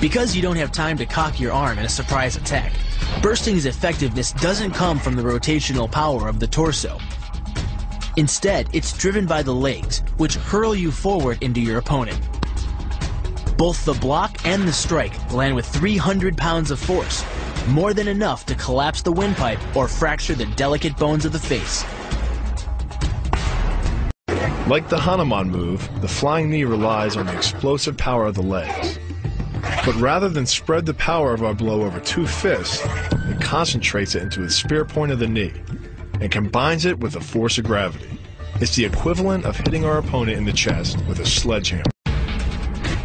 Because you don't have time to cock your arm in a surprise attack, bursting's effectiveness doesn't come from the rotational power of the torso. Instead, it's driven by the legs, which hurl you forward into your opponent. Both the block and the strike land with 300 pounds of force, more than enough to collapse the windpipe or fracture the delicate bones of the face. Like the Hanuman move, the flying knee relies on the explosive power of the legs. But rather than spread the power of our blow over two fists, it concentrates it into the spear point of the knee and combines it with the force of gravity. It's the equivalent of hitting our opponent in the chest with a sledgehammer.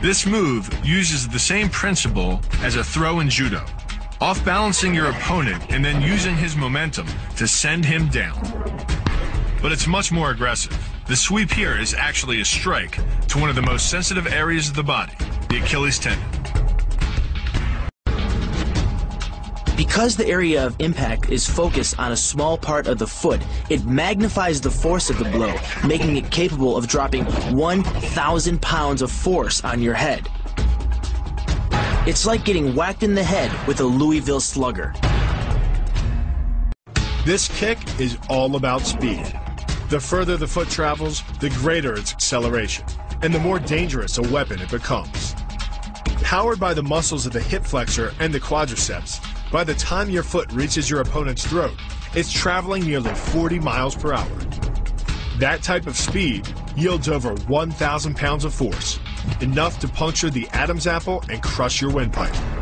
This move uses the same principle as a throw in judo, off balancing your opponent and then using his momentum to send him down. But it's much more aggressive. The sweep here is actually a strike to one of the most sensitive areas of the body, the Achilles tendon. Because the area of impact is focused on a small part of the foot, it magnifies the force of the blow, making it capable of dropping 1,000 pounds of force on your head. It's like getting whacked in the head with a Louisville slugger. This kick is all about speed. The further the foot travels, the greater its acceleration, and the more dangerous a weapon it becomes. Powered by the muscles of the hip flexor and the quadriceps, by the time your foot reaches your opponent's throat, it's traveling nearly 40 miles per hour. That type of speed yields over 1,000 pounds of force, enough to puncture the Adam's apple and crush your windpipe.